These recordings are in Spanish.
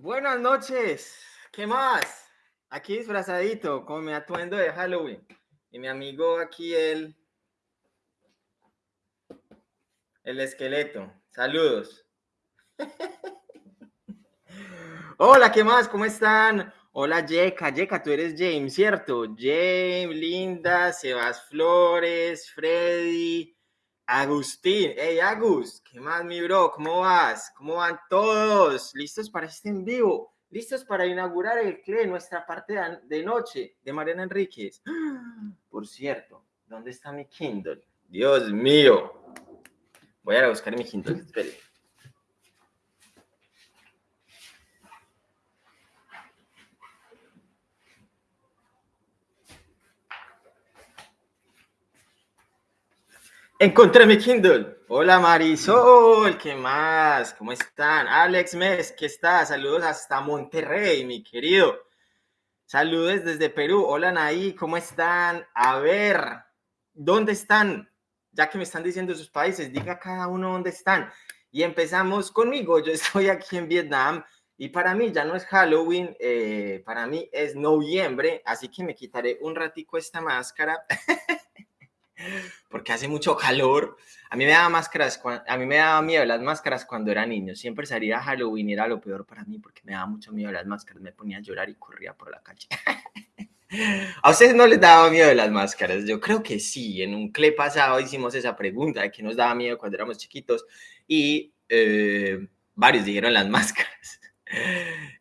Buenas noches. ¿Qué más? Aquí disfrazadito con mi atuendo de Halloween. Y mi amigo aquí, el, el esqueleto. Saludos. Hola, ¿qué más? ¿Cómo están? Hola, Yeka. Yeka, tú eres James, ¿cierto? James, Linda, Sebas Flores, Freddy, Agustín. Hey, Agus, ¿qué más, mi bro? ¿Cómo vas? ¿Cómo van todos? ¿Listos para este en vivo? ¿Listos para inaugurar el CLE, nuestra parte de noche de Mariana Enríquez? Por cierto, ¿dónde está mi Kindle? Dios mío. Voy a ir a buscar mi Kindle. Espere. Encontré mi Kindle. Hola Marisol, ¿qué más? ¿Cómo están? Alex Mes, ¿qué está? Saludos hasta Monterrey, mi querido. Saludos desde Perú. Hola Naí, ¿cómo están? A ver, ¿dónde están? Ya que me están diciendo sus países, diga cada uno dónde están. Y empezamos conmigo. Yo estoy aquí en Vietnam y para mí ya no es Halloween, eh, para mí es noviembre, así que me quitaré un ratico esta máscara. porque hace mucho calor. A mí me daba máscaras, a mí me daba miedo las máscaras cuando era niño. Siempre salía a Halloween era lo peor para mí porque me daba mucho miedo las máscaras. Me ponía a llorar y corría por la calle. ¿A ustedes no les daba miedo las máscaras? Yo creo que sí. En un CLE pasado hicimos esa pregunta de qué nos daba miedo cuando éramos chiquitos y eh, varios dijeron las máscaras.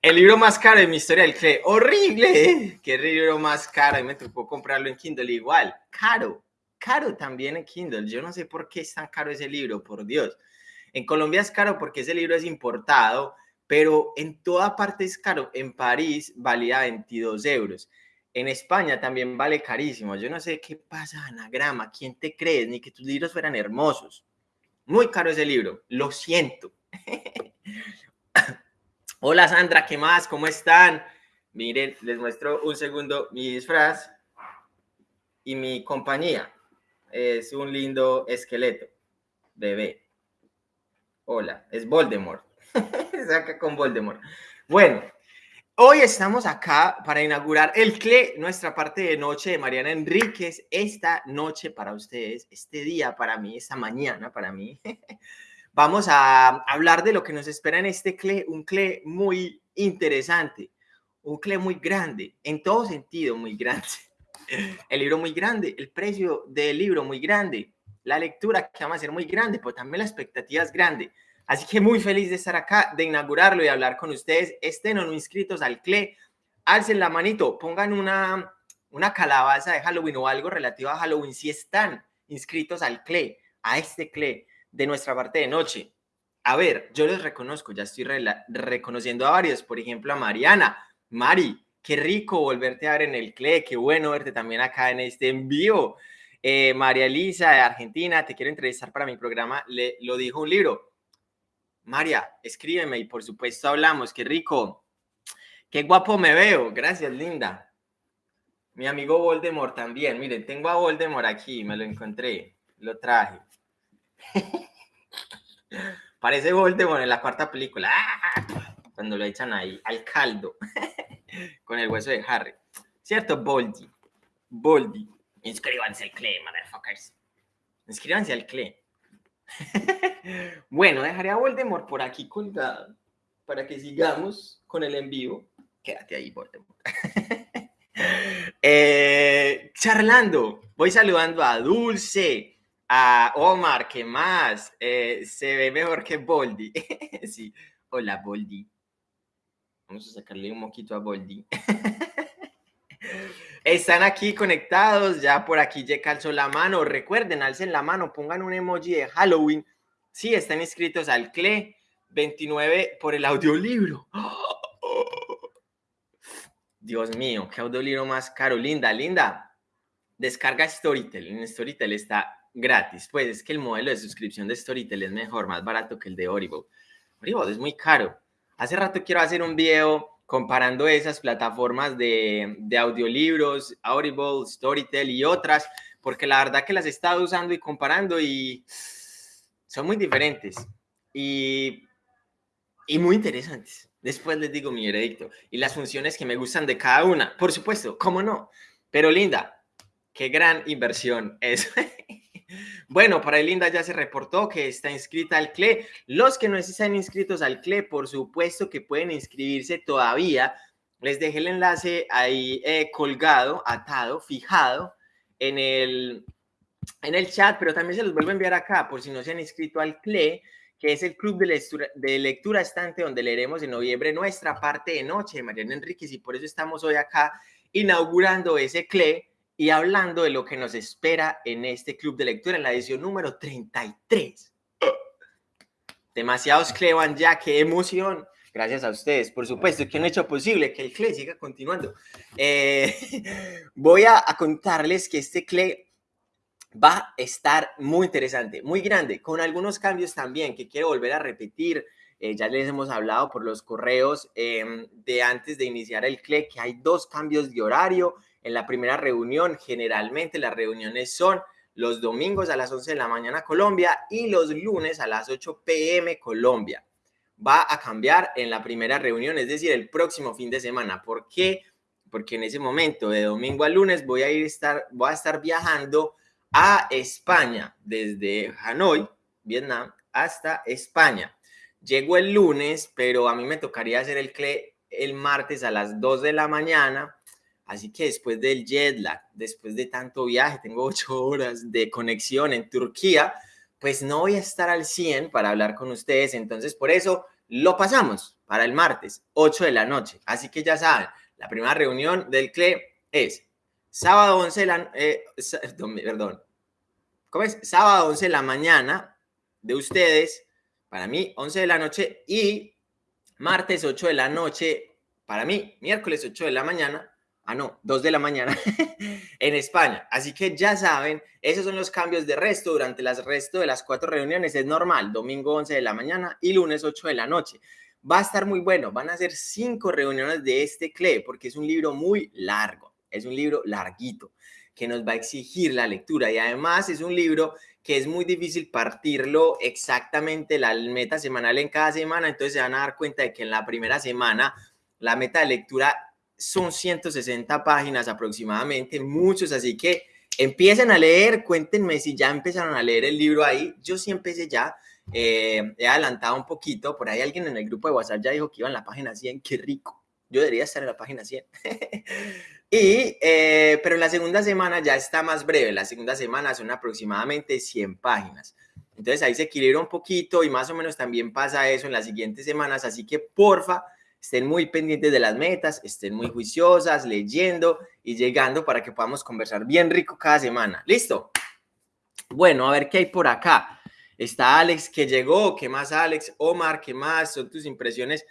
El libro más caro de mi historia del CLE. ¡Horrible! ¿Qué libro más caro? Y me tocó comprarlo en Kindle igual. Caro caro también en Kindle. Yo no sé por qué es tan caro ese libro, por Dios. En Colombia es caro porque ese libro es importado, pero en toda parte es caro. En París valía 22 euros. En España también vale carísimo. Yo no sé qué pasa, anagrama, quién te crees, ni que tus libros fueran hermosos. Muy caro ese libro, lo siento. Hola Sandra, ¿qué más? ¿Cómo están? Miren, les muestro un segundo mi disfraz y mi compañía es un lindo esqueleto. Bebé. Hola, es Voldemort. Saca con Voldemort. Bueno, hoy estamos acá para inaugurar el CLE, nuestra parte de noche de Mariana Enríquez. Esta noche para ustedes, este día para mí, esta mañana para mí. Vamos a hablar de lo que nos espera en este CLE, un CLE muy interesante, un CLE muy grande, en todo sentido muy grande el libro muy grande, el precio del libro muy grande, la lectura que vamos a hacer muy grande, pero también la expectativa es grande. Así que muy feliz de estar acá, de inaugurarlo y hablar con ustedes. Estén o no inscritos al CLE, alcen la manito, pongan una, una calabaza de Halloween o algo relativo a Halloween si están inscritos al CLE, a este CLE de nuestra parte de noche. A ver, yo les reconozco, ya estoy reconociendo a varios, por ejemplo a Mariana. Mari, Qué rico volverte a ver en el CLE, qué bueno verte también acá en este envío. Eh, María Elisa de Argentina, te quiero entrevistar para mi programa, le, lo dijo un libro. María, escríbeme y por supuesto hablamos, qué rico. Qué guapo me veo, gracias linda. Mi amigo Voldemort también, miren, tengo a Voldemort aquí, me lo encontré, lo traje. Parece Voldemort en la cuarta película, ¡Ah! cuando lo echan ahí al caldo. con el hueso de Harry. ¿Cierto? Boldy. Boldy. Inscríbanse al CLE, motherfuckers. Inscríbanse al CLE. bueno, dejaré a Voldemort por aquí colgado para que sigamos con el en vivo. Quédate ahí, Voldemort. Eh, charlando, voy saludando a Dulce, a Omar, ¿qué más? Eh, se ve mejor que Boldy. sí, hola Boldy. Vamos a sacarle un moquito a Boldi. Están aquí conectados, ya por aquí ya calzó la mano. Recuerden, alcen la mano, pongan un emoji de Halloween. Sí, están inscritos al CLE 29 por el audiolibro. Dios mío, qué audiolibro más caro. Linda, linda. Descarga Storytel. En Storytel está gratis. Pues es que el modelo de suscripción de Storytel es mejor, más barato que el de Audible. Audible es muy caro. Hace rato quiero hacer un video comparando esas plataformas de, de audiolibros, Audible, Storytel y otras, porque la verdad que las he estado usando y comparando y son muy diferentes. Y y muy interesantes. Después les digo mi veredicto y las funciones que me gustan de cada una. Por supuesto, ¿cómo no? Pero Linda, qué gran inversión es. bueno, para Linda ya se reportó que está inscrita al CLE. Los que no están inscritos al CLE, por supuesto que pueden inscribirse todavía. Les dejé el enlace ahí eh, colgado, atado, fijado en el, en el chat, pero también se los vuelvo a enviar acá por si no se han inscrito al CLE que es el club de lectura, de lectura estante donde leeremos en noviembre nuestra parte de noche de Mariana Enríquez y por eso estamos hoy acá inaugurando ese CLE y hablando de lo que nos espera en este club de lectura en la edición número 33. Demasiados CLE van ya, qué emoción. Gracias a ustedes, por supuesto, que han hecho posible que el CLE siga continuando. Eh, voy a, a contarles que este CLE va a estar muy interesante, muy grande, con algunos cambios también que quiero volver a repetir. Eh, ya les hemos hablado por los correos em, de antes de iniciar el CLE que hay dos cambios de horario. En la primera reunión, generalmente las reuniones son los domingos a las 11 de la mañana Colombia y los lunes a las 8 pm Colombia. Va a cambiar en la primera reunión, es decir, el próximo fin de semana. ¿Por qué? Porque en ese momento, de domingo a lunes, voy a ir estar, voy a estar viajando a España, desde Hanoi, Vietnam, hasta España. Llego el lunes, pero a mí me tocaría hacer el CLE el martes a las 2 de la mañana. Así que después del jet lag, después de tanto viaje, tengo 8 horas de conexión en Turquía, pues no voy a estar al 100 para hablar con ustedes. Entonces, por eso lo pasamos para el martes, 8 de la noche. Así que ya saben, la primera reunión del CLE es sábado 11 de la... Eh, perdón, ¿cómo es? Sábado 11 de la mañana de ustedes, para mí 11 de la noche y martes 8 de la noche, para mí miércoles 8 de la mañana, ah no, 2 de la mañana en España. Así que ya saben, esos son los cambios de resto durante el resto de las cuatro reuniones, es normal, domingo 11 de la mañana y lunes 8 de la noche. Va a estar muy bueno, van a ser cinco reuniones de este CLE porque es un libro muy largo, es un libro larguito que nos va a exigir la lectura y además es un libro que es muy difícil partirlo exactamente la meta semanal en cada semana, entonces se van a dar cuenta de que en la primera semana la meta de lectura son 160 páginas aproximadamente, muchos, así que empiecen a leer, cuéntenme si ya empezaron a leer el libro ahí, yo sí empecé ya, eh, he adelantado un poquito, por ahí alguien en el grupo de WhatsApp ya dijo que iba en la página 100, qué rico, yo debería estar en la página 100. Y, eh, pero la segunda semana ya está más breve, la segunda semana son aproximadamente 100 páginas. Entonces ahí se equilibra un poquito y más o menos también pasa eso en las siguientes semanas, así que porfa, estén muy pendientes de las metas, estén muy juiciosas, leyendo y llegando para que podamos conversar bien rico cada semana. ¿Listo? Bueno, a ver qué hay por acá. Está Alex que llegó, ¿qué más Alex? Omar, ¿qué más? Son tus impresiones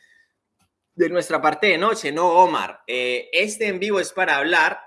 de nuestra parte de noche, ¿no, Omar? Eh, este en vivo es para hablar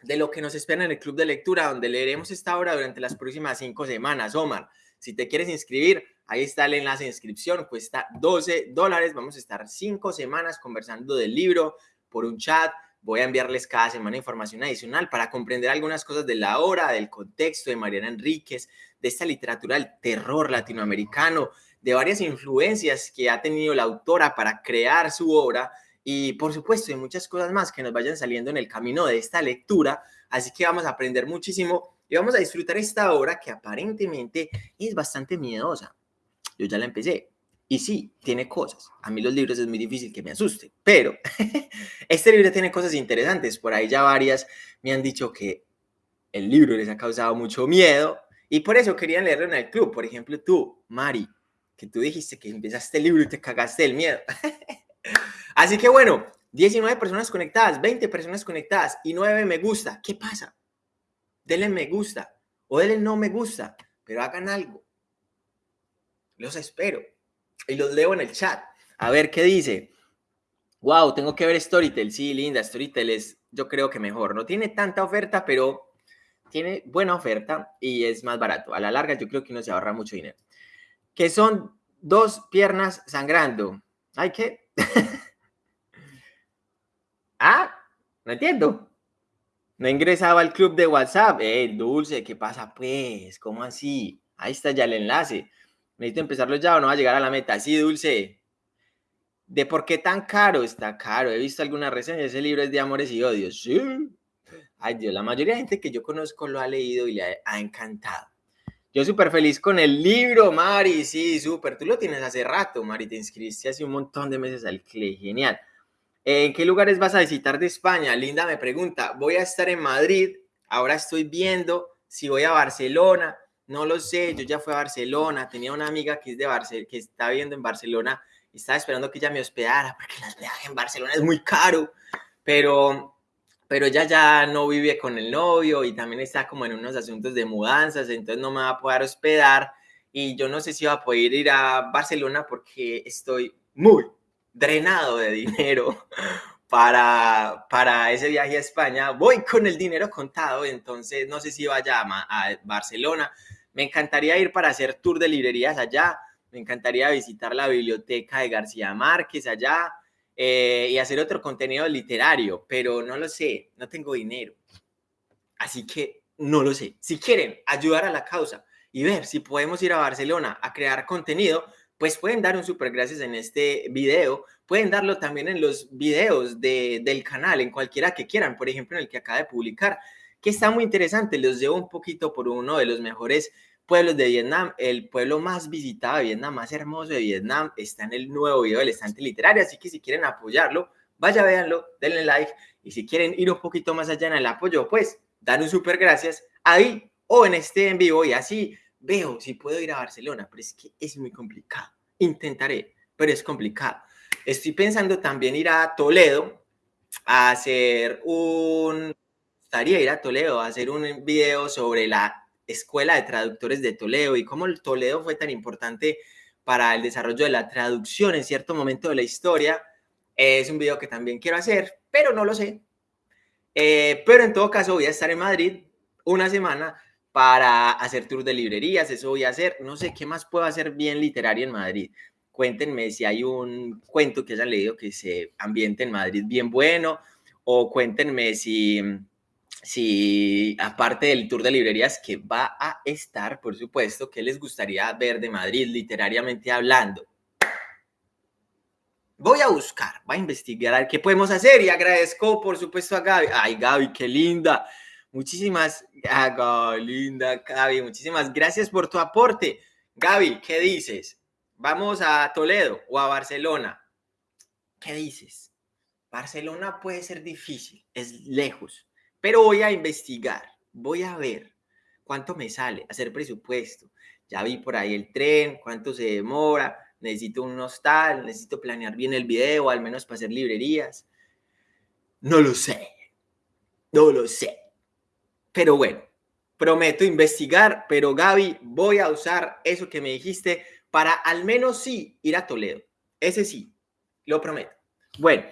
de lo que nos espera en el club de lectura, donde leeremos esta obra durante las próximas cinco semanas. Omar, si te quieres inscribir, ahí está el enlace de inscripción, cuesta 12 dólares. Vamos a estar cinco semanas conversando del libro por un chat. Voy a enviarles cada semana información adicional para comprender algunas cosas de la obra, del contexto de Mariana Enríquez, de esta literatura del terror latinoamericano, de varias influencias que ha tenido la autora para crear su obra y por supuesto de muchas cosas más que nos vayan saliendo en el camino de esta lectura. Así que vamos a aprender muchísimo y vamos a disfrutar esta obra que aparentemente es bastante miedosa. Yo ya la empecé. Y sí, tiene cosas. A mí los libros es muy difícil que me asusten, pero este libro tiene cosas interesantes. Por ahí ya varias me han dicho que el libro les ha causado mucho miedo y por eso querían leerlo en el club. Por ejemplo, tú, Mari, que tú dijiste que empezaste el libro y te cagaste el miedo. Así que bueno, 19 personas conectadas, 20 personas conectadas y 9 me gusta. ¿Qué pasa? Denle me gusta o denle no me gusta, pero hagan algo. Los espero y los leo en el chat. A ver qué dice. Wow, tengo que ver Storytel. Sí, linda, Storytel es, yo creo que mejor. No tiene tanta oferta, pero tiene buena oferta y es más barato. A la larga, yo creo que no se ahorra mucho dinero que son dos piernas sangrando. ¿Hay que? ah, no entiendo. No ingresaba al club de WhatsApp. Eh, Dulce, ¿qué pasa pues? ¿Cómo así? Ahí está ya el enlace. Necesito empezarlo ya o no va a llegar a la meta. Sí, Dulce. de por qué tan caro está caro. He visto algunas reseñas, ese libro es de amores y odios. Sí. Ay Dios, la mayoría de gente que yo conozco lo ha leído y le ha, encantado. Yo súper feliz con el libro, Mari, sí, súper. Tú lo tienes hace rato, Mari, te inscribiste hace un montón de meses al CLE, genial. ¿En qué lugares vas a visitar de España? Linda me pregunta, voy a estar en Madrid, ahora estoy viendo si voy a Barcelona, no lo sé, yo ya fui a Barcelona, tenía una amiga que es de Barcelona, que está viviendo en Barcelona y estaba esperando que ella me hospedara porque el hospedaje en Barcelona es muy caro, pero, pero ella ya no vive con el novio y también está como en unos asuntos de mudanzas, entonces no me va a poder hospedar y yo no sé si va a poder ir a Barcelona porque estoy muy drenado de dinero para, para ese viaje a España. Voy con el dinero contado, entonces no sé si vaya a, a Barcelona. Me encantaría ir para hacer tour de librerías allá me encantaría visitar la biblioteca de García Márquez allá eh, y hacer otro contenido literario, pero no lo sé, no tengo dinero. Así que no lo sé. Si quieren ayudar a la causa y ver si podemos ir a Barcelona a crear contenido, pues pueden dar un super gracias en este video. Pueden darlo también en los videos del canal, en cualquiera que quieran, por ejemplo, en el que acaba de publicar, que está muy interesante. Los llevo un poquito por uno de los mejores pueblos de Vietnam. El pueblo más visitado de Vietnam, más hermoso de Vietnam, está en el nuevo video del estante literario. Así que si quieren apoyarlo, vaya, véanlo, denle like. Y si quieren ir un poquito más allá en el apoyo, pues dan un súper gracias ahí o en este en vivo y así veo si puedo ir a Barcelona, pero es que es muy complicado. Intentaré, pero es complicado. Estoy pensando también ir a Toledo a hacer un... Estaría ir a Toledo a hacer un video sobre la Escuela de Traductores de Toledo y cómo el Toledo fue tan importante para el desarrollo de la traducción en cierto momento de la historia. Es un video que también quiero hacer, pero no lo sé. Eh, pero en todo caso voy a estar en Madrid una semana para hacer tour de librerías, eso voy a hacer. No sé qué más puedo hacer bien literario en Madrid. Cuéntenme si hay un cuento que hayan leído que se ambiente en Madrid bien bueno o cuéntenme si si aparte del tour de librerías que va a estar, por supuesto, ¿qué les gustaría ver de Madrid literariamente hablando? Voy a buscar, voy a investigar qué podemos hacer y agradezco, por supuesto, a Gaby. Ay, Gaby, qué linda. Muchísimas, ah, linda Gaby, muchísimas gracias por tu aporte. Gaby, ¿qué dices? ¿Vamos a Toledo o a Barcelona? ¿Qué dices? Barcelona puede ser difícil, es lejos pero voy a investigar, voy a ver cuánto me sale, hacer presupuesto. Ya vi por ahí el tren, cuánto se demora, necesito un hostal, necesito planear bien el video, al menos para hacer librerías. No lo sé, no lo sé. Pero bueno, prometo investigar, pero Gaby, voy a usar eso que me dijiste para al menos sí ir a Toledo. Ese sí, lo prometo. Bueno,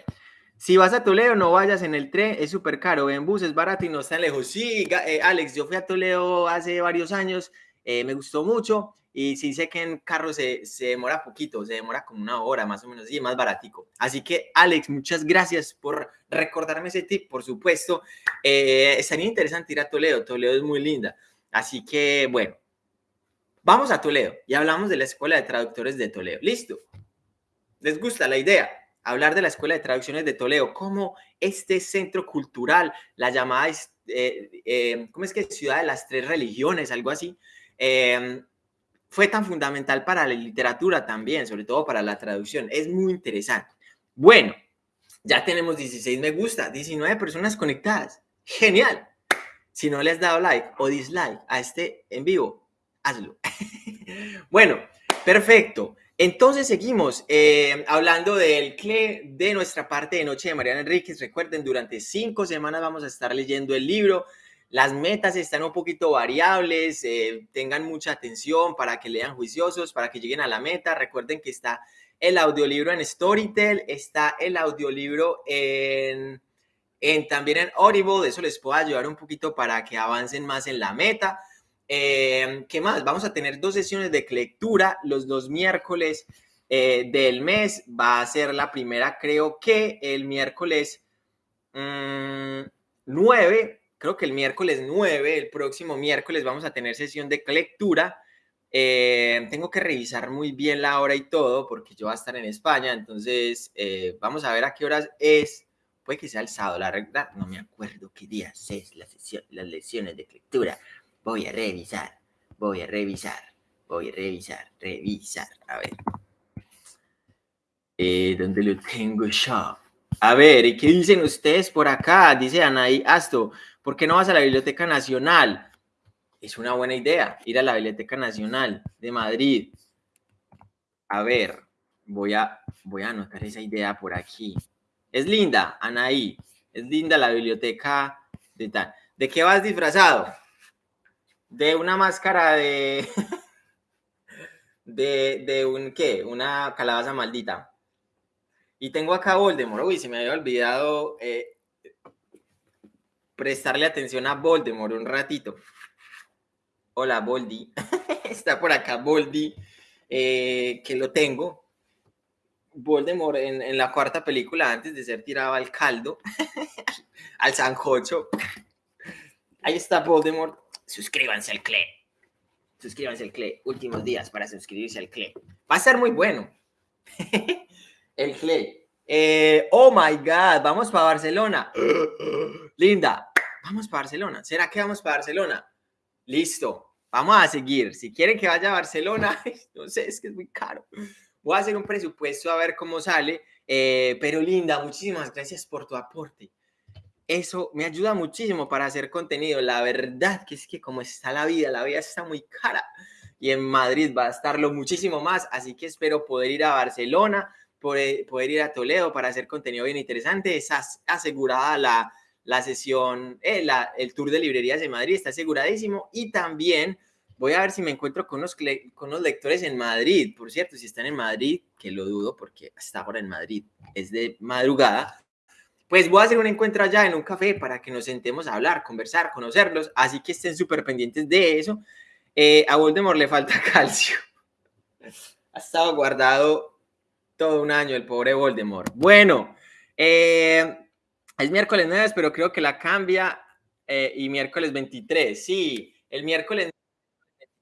si vas a Toledo, no vayas en el tren, es súper caro. En bus es barato y no está lejos. Sí, eh, Alex, yo fui a Toledo hace varios años, eh, me gustó mucho y sí sé que en carro se, se, demora poquito, se demora como una hora más o menos y más baratico. Así que, Alex, muchas gracias por recordarme ese tip, por supuesto. Eh, estaría interesante ir a Toledo, Toledo es muy linda. Así que, bueno, vamos a Toledo y hablamos de la Escuela de Traductores de Toledo. ¿Listo? ¿Les gusta la idea? Hablar de la Escuela de Traducciones de Toledo, cómo este centro cultural, la llamada, eh, eh, ¿cómo es que Ciudad de las Tres Religiones, algo así, em, fue tan fundamental para la literatura también, sobre todo para la traducción. Es muy interesante. Bueno, ya tenemos 16 me gusta, 19 personas conectadas. Genial. Si no le has dado like o dislike a este en vivo, hazlo. bueno, perfecto. Entonces seguimos eh, hablando del CLE de nuestra parte de Noche de Mariana Enríquez. Recuerden, durante cinco semanas vamos a estar leyendo el libro. Las metas están un poquito variables, eh, tengan mucha atención para que lean juiciosos, para que lleguen a la meta. Recuerden que está el audiolibro en Storytel, está el audiolibro en, en también en Audible, eso les puede ayudar un poquito para que avancen más en la meta. Eh, ¿Qué más? Vamos a tener dos sesiones de lectura los dos miércoles eh, del mes. Va a ser la primera, creo que el miércoles 9, mm, creo que el miércoles 9, el próximo miércoles vamos a tener sesión de lectura. Eh, tengo que revisar muy bien la hora y todo porque yo voy a estar en España, entonces eh, vamos a ver a qué horas es. Puede que sea el sábado, la verdad, no me acuerdo qué días es la sesión, las lecciones de lectura. Voy a revisar, voy a revisar, voy a revisar, revisar. A ver. Eh, ¿Dónde lo tengo yo? A ver, ¿y qué dicen ustedes por acá? Dice Anaí Asto, ¿por qué no vas a la Biblioteca Nacional? Es una buena idea ir a la Biblioteca Nacional de Madrid. A ver, voy a, voy a anotar esa idea por aquí. Es linda, Anaí. Es linda la biblioteca de tal. ¿De qué vas disfrazado? De una máscara de. de, de un qué? Una calabaza maldita. Y tengo acá Voldemort. Uy, se me había olvidado eh, prestarle atención a Voldemort un ratito. Hola, Boldi. Está por acá Boldi, eh, que lo tengo. Voldemort en, en, la cuarta película, antes de ser tirado al caldo, al sanjocho. Ahí está Voldemort. Suscríbanse al CLE. Suscríbanse al CLE. Últimos días para suscribirse al CLE. Va a ser muy bueno. el CLE. Eh, oh my God, vamos para Barcelona. Linda, vamos para Barcelona. ¿Será que vamos para Barcelona? Listo, vamos a seguir. Si quieren que vaya a Barcelona, no sé, es que es muy caro. Voy a hacer un presupuesto a ver cómo sale. Eh, pero Linda, muchísimas gracias por tu aporte. Eso me ayuda muchísimo para hacer contenido. La verdad que es que como está la vida, la vida está muy cara. Y en Madrid va a estarlo muchísimo más. Así que espero poder ir a Barcelona, poder, ir a Toledo para hacer contenido bien interesante. Está asegurada la, la sesión, eh, el tour de librerías de Madrid está aseguradísimo y también voy a ver si me encuentro con unos, con unos lectores en Madrid. Por cierto, si están en Madrid, que lo dudo porque está ahora en Madrid, es de madrugada, pues voy a hacer un encuentro allá en un café para que nos sentemos a hablar, conversar, conocerlos, así que estén súper pendientes de eso. Eh, a Voldemort le falta calcio. Ha estado guardado todo un año el pobre Voldemort. Bueno, eh, es miércoles 9, pero creo que la cambia eh, y miércoles 23. Sí, el miércoles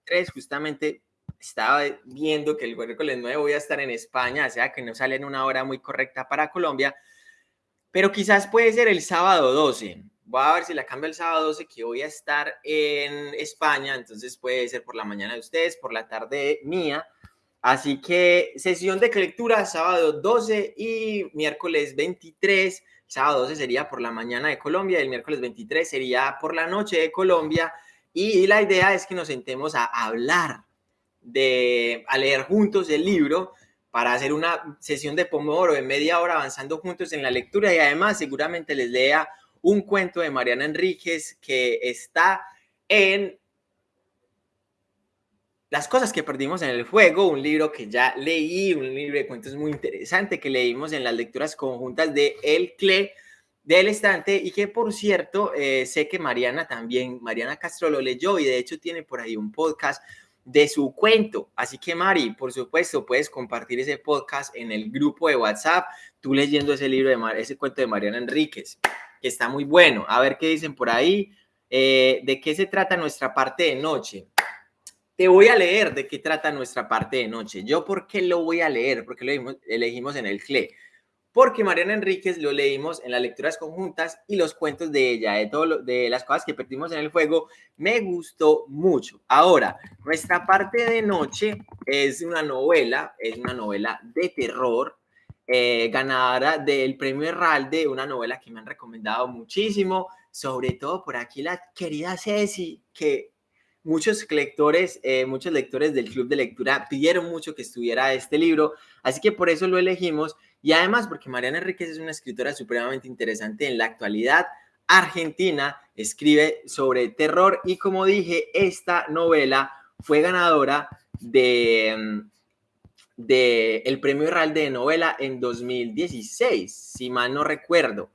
23 justamente estaba viendo que el miércoles 9 voy a estar en España, o sea que no sale en una hora muy correcta para Colombia, pero quizás puede ser el sábado 12. Voy a ver si la cambio el sábado 12, que voy a estar en España, entonces puede ser por la mañana de ustedes, por la tarde mía. Así que sesión de lectura sábado 12 y miércoles 23 sábado 12 sería por la mañana de Colombia, el miércoles 23 sería por la noche de Colombia y la idea es que nos sentemos a hablar, de, a leer juntos el libro para hacer una sesión de pomodoro de media hora avanzando juntos en la lectura y además seguramente les lea un cuento de Mariana Enríquez que está en las cosas que perdimos en el fuego, un libro que ya leí, un libro de cuentos muy interesante que leímos en las lecturas conjuntas de El Cle del estante y que por cierto eh, sé que Mariana también, Mariana Castro lo leyó y de hecho tiene por ahí un podcast de su cuento. Así que Mari, por supuesto, puedes compartir ese podcast en el grupo de WhatsApp, tú leyendo ese libro de ese cuento de Mariana Enríquez, que está muy bueno. A ver qué dicen por ahí. Eh, ¿De qué se trata nuestra parte de noche? Te voy a leer de qué trata nuestra parte de noche. ¿Yo por qué lo voy a leer? Porque lo elegimos en el CLE. Porque Mariana Enríquez lo leímos en las lecturas conjuntas y los cuentos de ella, de, todo de las cosas que perdimos en el juego, me gustó mucho. Ahora, nuestra parte de noche es una novela, es una novela de terror, eh, ganadora del premio Herralde, una novela que me han recomendado muchísimo, sobre todo por aquí la querida Ceci, que muchos lectores, eh, muchos lectores del club de lectura pidieron mucho que estuviera este libro, así que por eso lo elegimos y además porque Mariana Enríquez es una escritora supremamente interesante en la actualidad argentina, escribe sobre terror y como dije, esta novela fue ganadora de, mm, el premio Herralde de novela en 2016, si mal no recuerdo.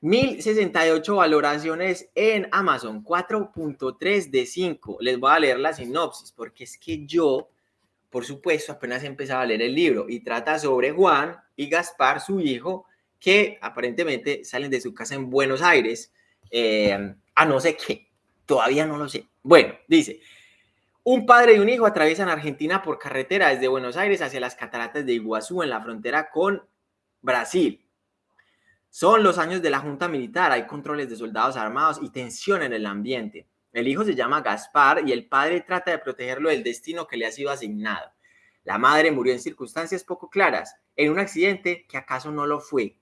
1068 valoraciones en Amazon, 4.3 de 5. Les voy a leer la sinopsis porque es que yo, por supuesto, apenas he empezado a leer el libro y trata sobre Juan y Gaspar, su hijo, que aparentemente salen de su casa en Buenos Aires eh, a no sé qué. Todavía no lo sé. Bueno, dice, Un padre y un hijo atraviesan Argentina por carretera desde Buenos Aires hacia las cataratas de Iguazú en la frontera con Brasil. Son los años de la Junta Militar, hay controles de soldados armados y tensión en el ambiente. El hijo se llama Gaspar y el padre trata de protegerlo del destino que le ha sido asignado. La madre murió en circunstancias poco claras, en un accidente que acaso no lo fue.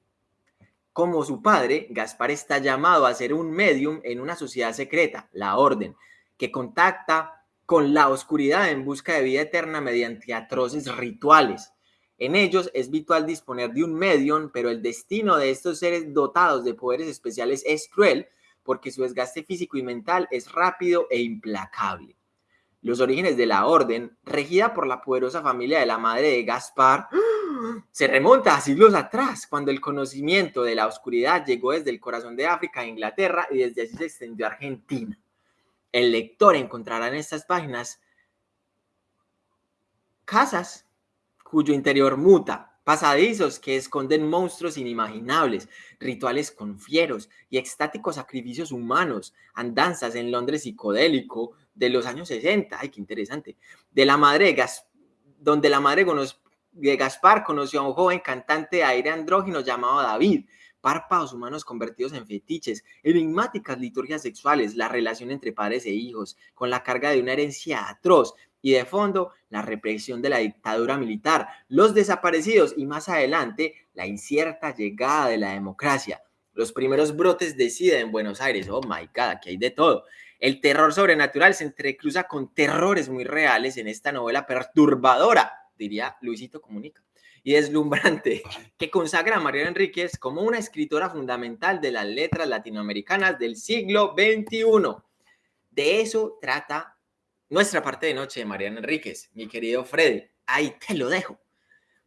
Como su padre, Gaspar está llamado a ser un medium en una sociedad secreta, la Orden, que contacta con la oscuridad en busca de vida eterna mediante atroces rituales. En ellos es vital disponer de un medium, pero el destino de estos seres dotados de poderes especiales es cruel porque su desgaste físico y mental es rápido e implacable. Los orígenes de la orden, regida por la poderosa familia de la madre de Gaspar, se remonta a siglos atrás, cuando el conocimiento de la oscuridad llegó desde el corazón de África a Inglaterra y desde allí se extendió a Argentina el lector encontrará en estas páginas casas cuyo interior muta, pasadizos que esconden monstruos inimaginables, rituales con fieros y extáticos sacrificios humanos, andanzas en Londres psicodélico de los años 60, ay, qué interesante, de la madre Gas, donde la madre de Gaspar conoció a un joven cantante de aire andrógino llamado David, párpados humanos convertidos en fetiches, enigmáticas liturgias sexuales, la relación entre padres e hijos, con la carga de una herencia atroz y de fondo la represión de la dictadura militar, los desaparecidos y más adelante la incierta llegada de la democracia. Los primeros brotes de SIDA en Buenos Aires, oh my god, aquí hay de todo. El terror sobrenatural se entrecruza con terrores muy reales en esta novela perturbadora, diría Luisito Comunica y deslumbrante que consagra a Mariana Enríquez como una escritora fundamental de las letras latinoamericanas del siglo XXI. De eso trata nuestra parte de noche de Mariana Enríquez, mi querido Freddy. Ahí te lo dejo.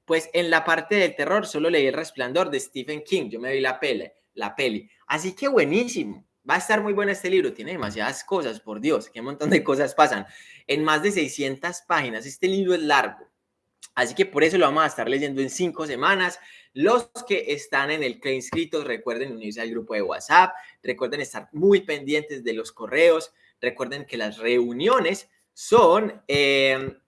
Pues en la parte del terror solo leí El Resplandor de Stephen King. Yo me vi la peli, la peli. Así que buenísimo. Va a estar muy bueno este libro. Tiene demasiadas cosas, por Dios. Qué montón de cosas pasan. En más de 600 páginas. Este libro es largo Así que por eso lo vamos a estar leyendo en cinco semanas. Los que están en el CLE inscritos, recuerden unirse al grupo de WhatsApp, recuerden estar muy pendientes de los correos, recuerden que las reuniones son em,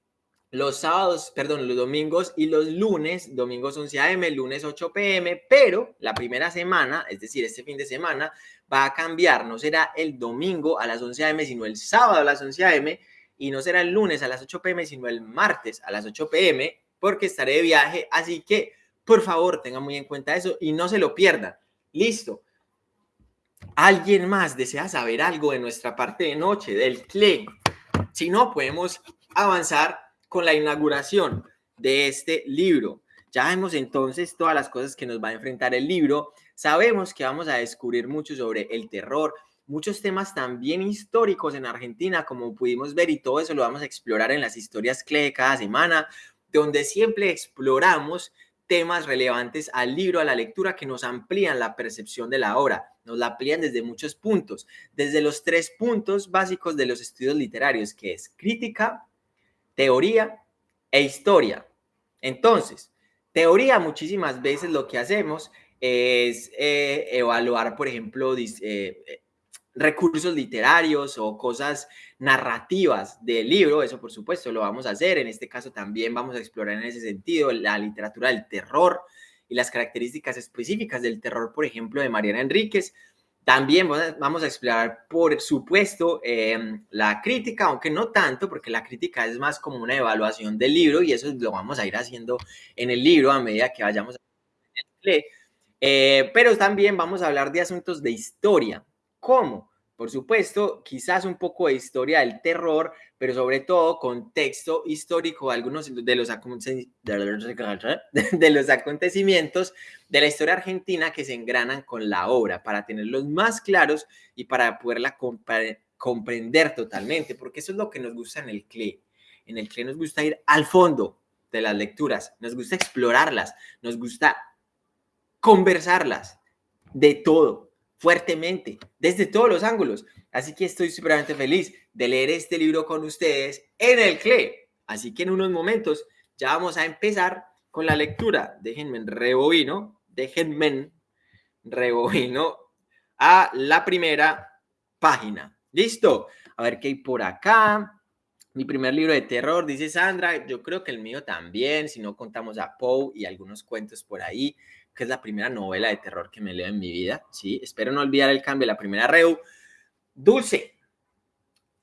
los sábados, perdón, los domingos y los lunes, domingos 11 a.m., lunes 8 p.m., pero la primera semana, es decir, este fin de semana, va a cambiar, no será el domingo a las 11 a.m., sino el sábado a las 11 a.m., y no será el lunes a las 8 pm, sino el martes a las 8 pm, porque estaré de viaje. Así que, por favor, tengan muy en cuenta eso y no se lo pierdan. Listo. ¿Alguien más desea saber algo de nuestra parte de noche, del CLE? Si no, podemos avanzar con la inauguración de este libro. Ya vemos entonces todas las cosas que nos va a enfrentar el libro. Sabemos que vamos a descubrir mucho sobre el terror, muchos temas también históricos en Argentina, como pudimos ver, y todo eso lo vamos a explorar en las historias CLE cada semana, donde siempre exploramos temas relevantes al libro, a la lectura, que nos amplían la percepción de la obra, nos la amplían desde muchos puntos, desde los tres puntos básicos de los estudios literarios, que es crítica, teoría e historia. Entonces, teoría muchísimas veces lo que hacemos es eh, evaluar, por ejemplo, eh, recursos literarios o cosas narrativas del libro, eso por supuesto lo vamos a hacer, en este caso también vamos a explorar en ese sentido la literatura del terror y las características específicas del terror, por ejemplo, de Mariana Enríquez. También vamos a explorar, por supuesto, em, la crítica, aunque no tanto, porque la crítica es más como una evaluación del libro y eso lo vamos a ir haciendo en el libro a medida que vayamos eh, pero también vamos a hablar de asuntos de historia, ¿Cómo? Por supuesto, quizás un poco de historia del terror, pero sobre todo contexto histórico, algunos de los, de los acontecimientos de la historia argentina que se engranan con la obra para tenerlos más claros y para poderla comprender totalmente, porque eso es lo que nos gusta en el CLE. En el CLE nos gusta ir al fondo de las lecturas, nos gusta explorarlas, nos gusta conversarlas de todo, fuertemente, desde todos los ángulos. Así que estoy súpermente feliz de leer este libro con ustedes en el CLE. Así que en unos momentos ya vamos a empezar con la lectura. Déjenme rebobino, déjenme rebobino a la primera página. ¿Listo? A ver qué hay por acá. Mi primer libro de terror, dice Sandra, yo creo que el mío también, si no contamos a Poe y algunos cuentos por ahí, que es la primera novela de terror que me leo en mi vida, ¿sí? Espero no olvidar el cambio la primera Reu. Dulce,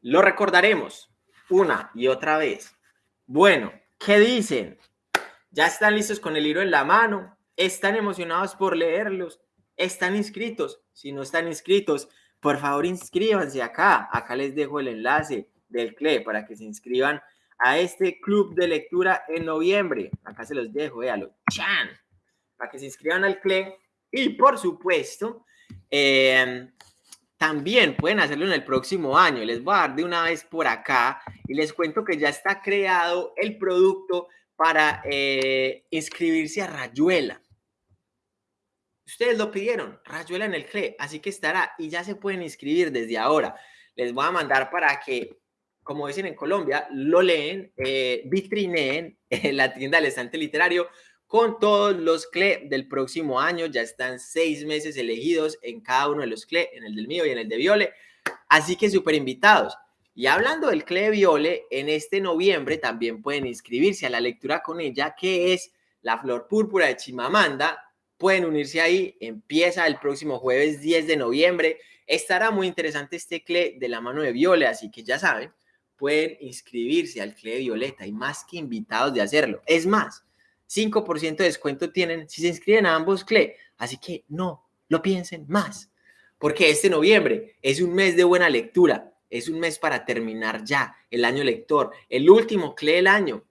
lo recordaremos una y otra vez. Bueno, ¿qué dicen? ¿Ya están listos con el libro en la mano? ¿Están emocionados por leerlos? ¿Están inscritos? Si no están inscritos, por favor inscríbanse acá. Acá les dejo el enlace del CLE para que se inscriban a este club de lectura en noviembre. Acá se los dejo, véalo. ¡Chan! Para que se inscriban al CLE. Y por supuesto, eh, también pueden hacerlo en el próximo año. Les voy a dar de una vez por acá y les cuento que ya está creado el producto para eh, inscribirse a Rayuela. Ustedes lo pidieron, Rayuela en el CLE, así que estará y ya se pueden inscribir desde ahora. Les voy a mandar para que, como dicen en Colombia, lo leen, eh, vitrineen en la tienda del estante literario con todos los CLE del próximo año. Ya están seis meses elegidos en cada uno de los CLE, en el del mío y en el de Viole. Así que súper invitados. Y hablando del CLE Viole, en este noviembre también pueden inscribirse a la lectura con ella, que es La Flor Púrpura de Chimamanda. Pueden unirse ahí, empieza el próximo jueves 10 de noviembre. Estará muy interesante este CLE de la mano de Viole, así que ya saben, pueden inscribirse al CLE Violeta y más que invitados de hacerlo. Es más, 5% de descuento tienen si se inscriben a ambos CLE. Así que no lo piensen más, porque este noviembre es un mes de buena lectura, es un mes para terminar ya el año lector, el último CLE del año.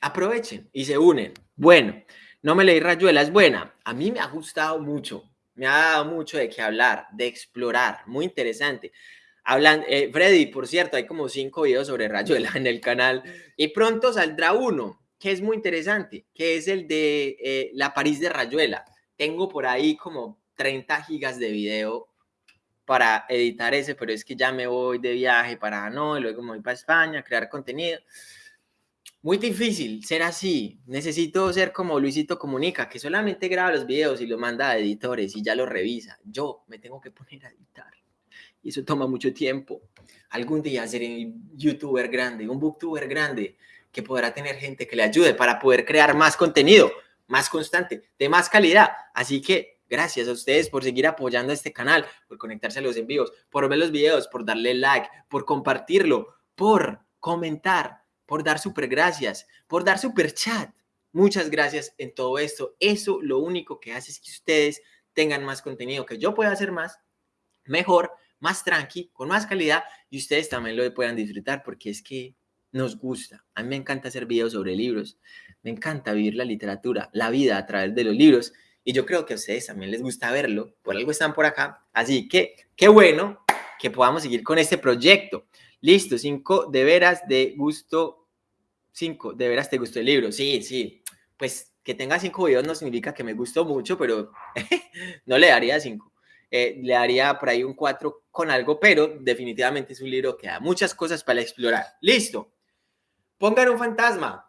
Aprovechen y se unen. Bueno, no me leí Rayuela, es buena. A mí me ha gustado mucho, me ha dado mucho de qué hablar, de explorar, muy interesante. Hablan, eh, Freddy, por cierto, hay como cinco videos sobre Rayuela en el canal y pronto saldrá uno que es muy interesante, que es el de eh, la París de Rayuela. Tengo por ahí como 30 gigas de video para editar ese, pero es que ya me voy de viaje para no, y luego me voy para España a crear contenido. Muy difícil ser así. Necesito ser como Luisito Comunica, que solamente graba los videos y lo manda a editores y ya lo revisa. Yo me tengo que poner a editar. Y eso toma mucho tiempo. Algún día seré un youtuber grande, un booktuber grande, que podrá tener gente que le ayude para poder crear más contenido, más constante, de más calidad. Así que gracias a ustedes por seguir apoyando este canal, por conectarse a los envíos, por ver los videos, por darle like, por compartirlo, por comentar, por dar super gracias, por dar super chat. Muchas gracias en todo esto. Eso lo único que hace es que ustedes tengan más contenido, que yo pueda hacer más, mejor, más tranqui, con más calidad y ustedes también lo puedan disfrutar porque es que nos gusta. A mí me encanta hacer videos sobre libros, me encanta vivir la literatura, la vida a través de los libros y yo creo que a ustedes también les gusta verlo, por algo están por acá. Así que qué bueno que podamos seguir con este proyecto. Listo, cinco de veras de gusto, cinco de veras te gustó el libro. Sí, sí, pues que tenga cinco videos no significa que me gustó mucho, pero no le daría cinco. Eh, le daría por ahí un cuatro con algo, pero definitivamente es un libro que da muchas cosas para explorar. Listo. Pongan un fantasma.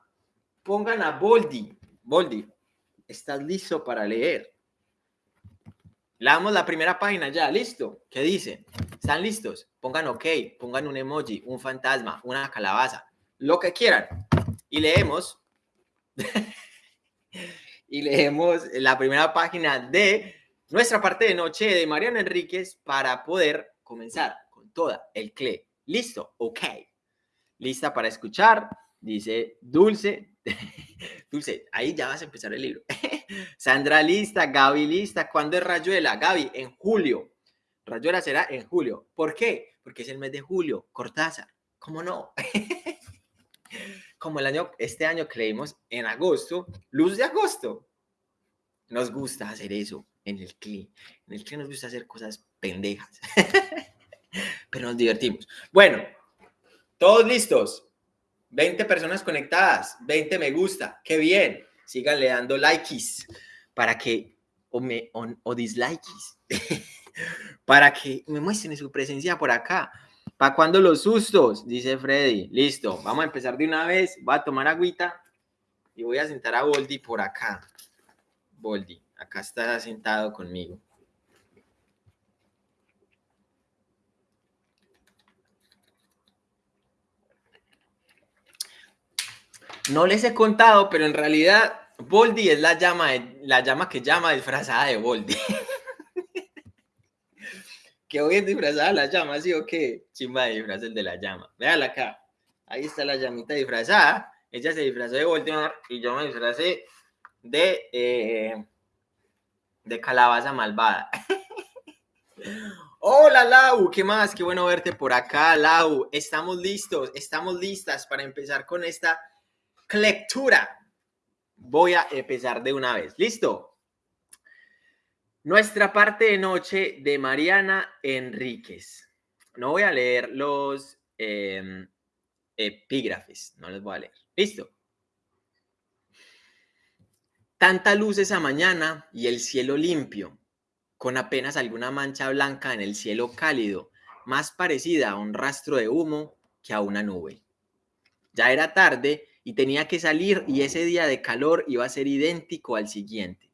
Pongan a Boldi. Boldi, ¿estás listo para leer? Leamos la primera página ya, listo. ¿Qué dice? ¿Están listos? Pongan OK, pongan un emoji, un fantasma, una calabaza, lo que quieran. Y leemos. y leemos la primera página de nuestra parte de noche de Mariana Enríquez para poder comenzar con toda el CLE. ¿Listo? Ok lista para escuchar, dice Dulce. Dulce, ahí ya vas a empezar el libro. Sandra lista, Gaby lista. ¿Cuándo es Rayuela? Gaby, en julio. Rayuela será en julio. ¿Por qué? Porque es el mes de julio. Cortázar. ¿Cómo no? Como el año, este año creímos en agosto, luz de agosto. Nos gusta hacer eso en el CLI. En el CLI nos gusta hacer cosas pendejas. Pero nos divertimos. Bueno, todos listos. 20 personas conectadas, 20 me gusta. Qué bien. Síganle dando likes para que, o, me, o, dislikes, para que me muestren su presencia por acá. ¿Para cuando los sustos? Dice Freddy. Listo, vamos a empezar de una vez. Voy a tomar agüita y voy a sentar a Boldi por acá. Boldi, acá está sentado conmigo. No les he contado, pero en realidad Boldi es la llama, la llama que llama disfrazada de Boldi. que hoy es disfrazada la llama, ¿sí o qué? Chimba de disfraz el de la llama. Véala acá. Ahí está la llamita disfrazada. Ella se disfrazó de Voldemort y yo me disfrazé de, eh, de calabaza malvada. Hola Lau, ¿qué más? Qué bueno verte por acá, Lau. Estamos listos, estamos listas para empezar con esta lectura. Voy a empezar de una vez. ¿Listo? Nuestra parte de noche de Mariana Enríquez. No voy a leer los em, epígrafes, no les voy a leer. ¿Listo? Tanta luz esa mañana y el cielo limpio, con apenas alguna mancha blanca en el cielo cálido, más parecida a un rastro de humo que a una nube. Ya era tarde y tenía que salir y ese día de calor iba a ser idéntico al siguiente.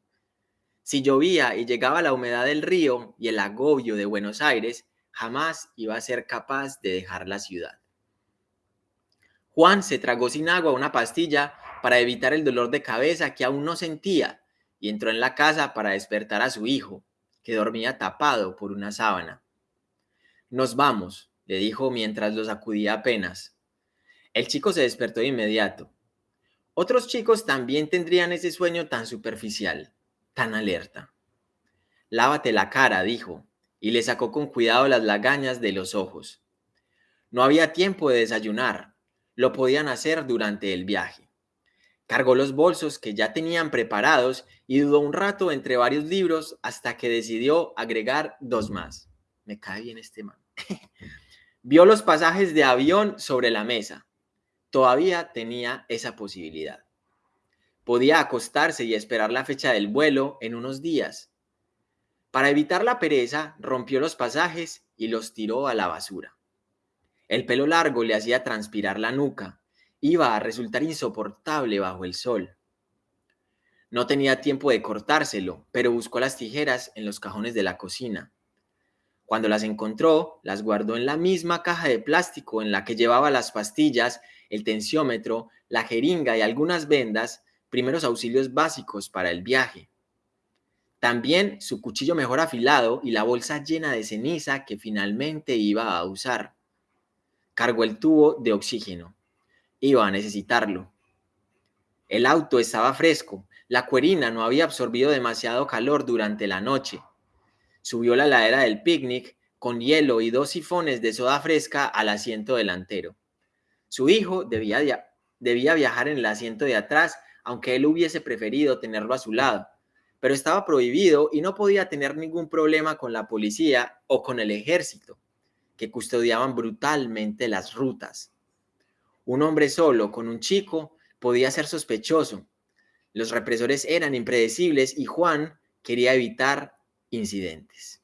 Si llovía y llegaba la humedad del río y el agobio de Buenos Aires, jamás iba a ser capaz de dejar la ciudad. Juan se tragó sin agua una pastilla para evitar el dolor de cabeza que aún no sentía y entró en la casa para despertar a su hijo, que dormía tapado por una sábana. Nos vamos, le dijo mientras lo sacudía apenas. El chico se despertó de inmediato. Otros chicos también tendrían ese sueño tan superficial, tan alerta. Lávate la cara, dijo, y le sacó con cuidado las lagañas de los ojos. No había tiempo de desayunar, lo podían hacer durante el viaje. Cargó los bolsos que ya tenían preparados y dudó un rato entre varios libros hasta que decidió agregar dos más. Me cae bien este man. Vio los pasajes de avión sobre la mesa todavía tenía esa posibilidad. Podía acostarse y esperar la fecha del vuelo en unos días. Para evitar la pereza, rompió los pasajes y los tiró a la basura. El pelo largo le hacía transpirar la nuca. Iba a resultar insoportable bajo el sol. No tenía tiempo de cortárselo, pero buscó las tijeras en los cajones de la cocina. Cuando las encontró, las guardó en la misma caja de plástico en la que llevaba las pastillas el tensiómetro, la jeringa y algunas vendas, primeros auxilios básicos para el viaje. También su cuchillo mejor afilado y la bolsa llena de ceniza que finalmente iba a usar. Cargó el tubo de oxígeno. Iba a necesitarlo. El auto estaba fresco. La cuerina no había absorbido demasiado calor durante la noche. Subió la ladera del picnic con hielo y dos sifones de soda fresca al asiento delantero. Su hijo debía, debía viajar en el asiento de atrás, aunque él hubiese preferido tenerlo a su lado, pero estaba prohibido y no podía tener ningún problema con la policía o con el ejército, que custodiaban brutalmente las rutas. Un hombre solo con un chico podía ser sospechoso. Los represores eran impredecibles y Juan quería evitar incidentes.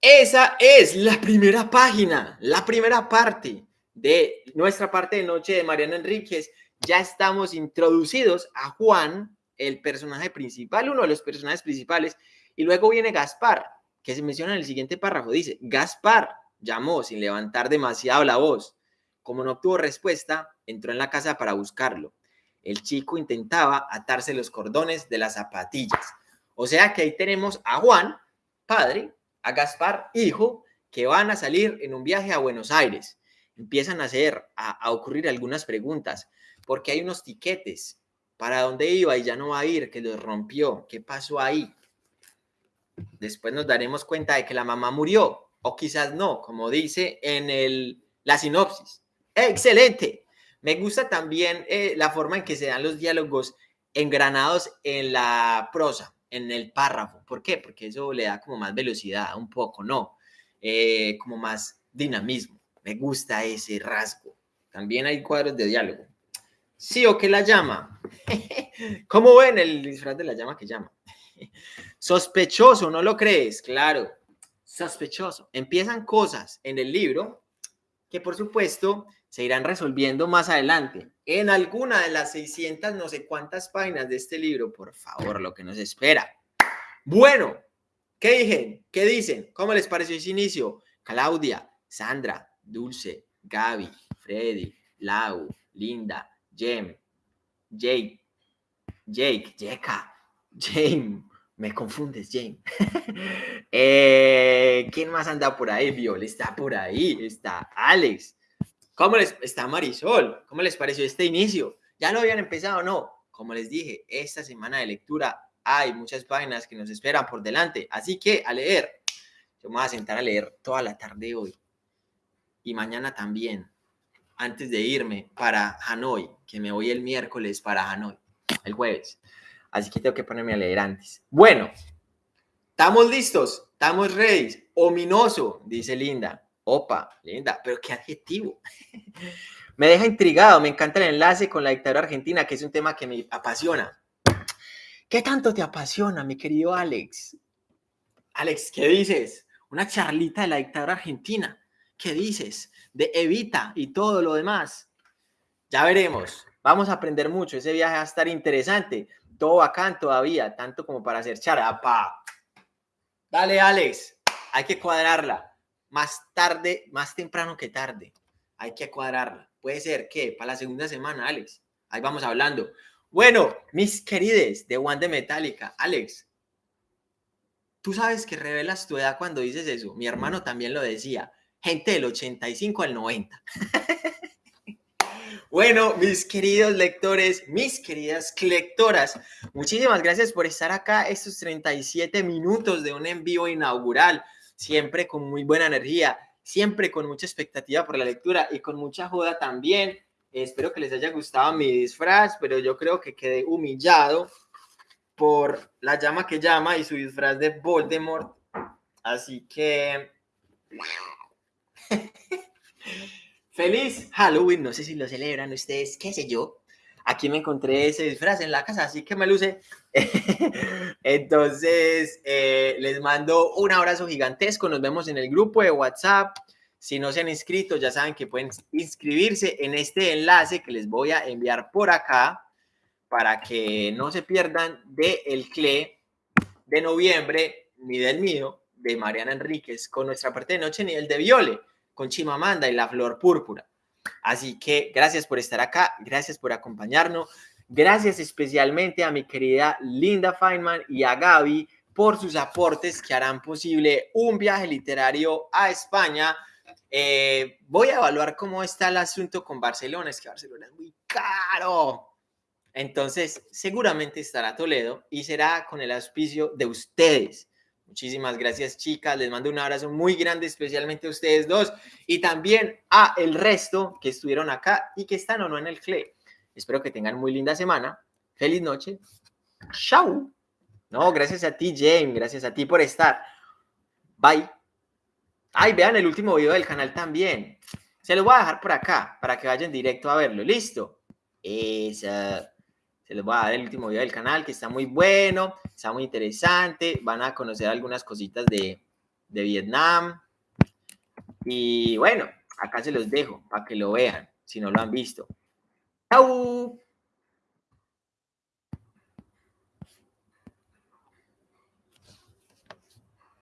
Esa es la primera página, la primera parte de nuestra parte de noche de Mariana Enríquez, ya estamos introducidos a Juan, el personaje principal, uno de los personajes principales, y luego viene Gaspar, que se menciona en el siguiente párrafo. Dice, Gaspar llamó sin levantar demasiado la voz. Como no obtuvo respuesta, entró en la casa para buscarlo. El chico intentaba atarse los cordones de las zapatillas. O sea que ahí tenemos a Juan, padre, a Gaspar, hijo, que van a salir en un viaje a Buenos Aires empiezan a hacer, a, ocurrir algunas preguntas, porque hay unos tiquetes, ¿para dónde iba y ya no va a ir? Que los rompió, ¿qué pasó ahí? Después nos daremos cuenta de que la mamá murió, o quizás no, como dice en el, la sinopsis. ¡Excelente! Me gusta también eh, la forma en que se dan los diálogos engranados en la prosa, en el párrafo. ¿Por qué? Porque eso le da como más velocidad, un poco, ¿no? Eh, como más dinamismo. Me gusta ese rasgo. También hay cuadros de diálogo. Sí o qué la llama. ¿Cómo ven el disfraz de la llama que llama? Sospechoso, ¿no lo crees? Claro, sospechoso. Empiezan cosas en el libro que por supuesto se irán resolviendo más adelante. En alguna de las 600 no sé cuántas páginas de este libro, por favor, lo que nos espera. Bueno, ¿qué dije? ¿Qué dicen? ¿Cómo les pareció ese inicio? Claudia, Sandra, Dulce, Gaby, Freddy, Lau, Linda, Jem, Jake, Jake, Jeka, James, me confundes, James. Eh, ¿Quién más anda por ahí? Viol está por ahí, está Alex. ¿Cómo les está Marisol? ¿Cómo les pareció este inicio? ¿Ya lo habían empezado o no? Como les dije, esta semana de lectura hay muchas páginas que nos esperan por delante, así que a leer. Yo me voy a sentar a leer toda la tarde hoy y mañana también, antes de irme para Hanoi, que me voy el miércoles para Hanoi, el jueves. Así que tengo que ponerme a leer antes. Bueno, estamos listos, estamos ready. Ominoso, dice Linda. Opa, Linda, pero qué adjetivo. me deja intrigado, me encanta el enlace con la dictadura argentina, que es un tema que me apasiona. ¿Qué tanto te apasiona, mi querido Alex? Alex, ¿qué dices? Una charlita de la dictadura argentina. ¿Qué dices? De Evita y todo lo demás. Ya veremos. Vamos a aprender mucho. Ese viaje va a estar interesante todo bacán todavía, tanto como para hacer charapa. Dale, Alex, hay que cuadrarla. Más tarde, más temprano que tarde. Hay que cuadrarla. Puede ser que para la segunda semana, Alex. Ahí vamos hablando. Bueno, mis querides de One de Metallica, Alex, tú sabes que revelas tu edad cuando dices eso. Mi hermano también lo decía. Gente del 85 al 90. Bueno, mis queridos lectores, mis queridas lectoras, muchísimas gracias por estar acá estos 37 minutos de un envío inaugural, siempre con muy buena energía, siempre con mucha expectativa por la lectura y con mucha joda también. Espero que les haya gustado mi disfraz, pero yo creo que quedé humillado por la llama que llama y su disfraz de Voldemort. Así que... Feliz Halloween, no sé si lo celebran ustedes, qué sé yo. Aquí me encontré ese disfraz en la casa, así que me luce. Entonces, eh, les mando un abrazo gigantesco. Nos vemos en el grupo de WhatsApp. Si no se han inscrito, ya saben que pueden inscribirse en este enlace que les voy a enviar por acá para que no se pierdan del el CLE de noviembre, ni del mío, de Mariana Enríquez, con nuestra parte de noche, ni el de Viole con Chimamanda y la flor púrpura. Así que gracias por estar acá, gracias por acompañarnos, gracias especialmente a mi querida Linda Feynman y a Gaby por sus aportes que harán posible un viaje literario a España. Eh, voy a evaluar cómo está el asunto con Barcelona, es que Barcelona es muy caro. Entonces, seguramente estará Toledo y será con el auspicio de ustedes. Muchísimas gracias, chicas. Les mando un abrazo muy grande, especialmente a ustedes dos y también a el resto que estuvieron acá y que están o no en el CLE. Espero que tengan muy linda semana. Feliz noche. Chao. No, gracias a ti, James. Gracias a ti por estar. Bye. Ay, vean el último video del canal también. Se los voy a dejar por acá para que vayan directo a verlo. Listo. Esa les voy a dar el último video del canal que está muy bueno, está muy interesante. Van a conocer algunas cositas de, de Vietnam. Y bueno, acá se los dejo para que lo vean si no lo han visto. ¡Chao!